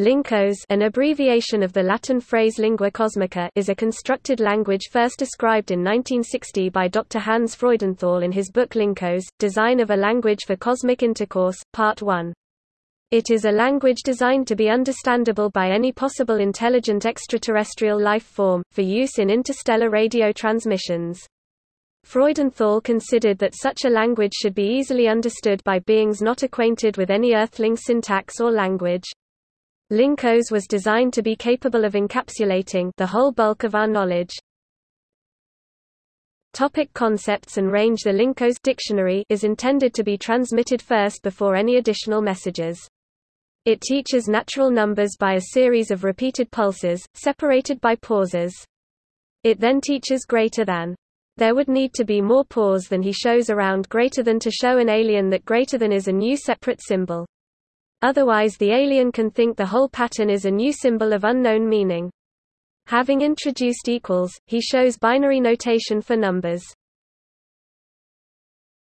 Lincos an abbreviation of the Latin phrase lingua cosmica is a constructed language first described in 1960 by Dr. Hans Freudenthal in his book Lincos, Design of a Language for Cosmic Intercourse, Part 1. It is a language designed to be understandable by any possible intelligent extraterrestrial life form, for use in interstellar radio transmissions. Freudenthal considered that such a language should be easily understood by beings not acquainted with any earthling syntax or language. Lincos was designed to be capable of encapsulating the whole bulk of our knowledge. Topic concepts and range The Lincos dictionary is intended to be transmitted first before any additional messages. It teaches natural numbers by a series of repeated pulses, separated by pauses. It then teaches greater than. There would need to be more pause than he shows around greater than to show an alien that greater than is a new separate symbol. Otherwise the alien can think the whole pattern is a new symbol of unknown meaning. Having introduced equals, he shows binary notation for numbers.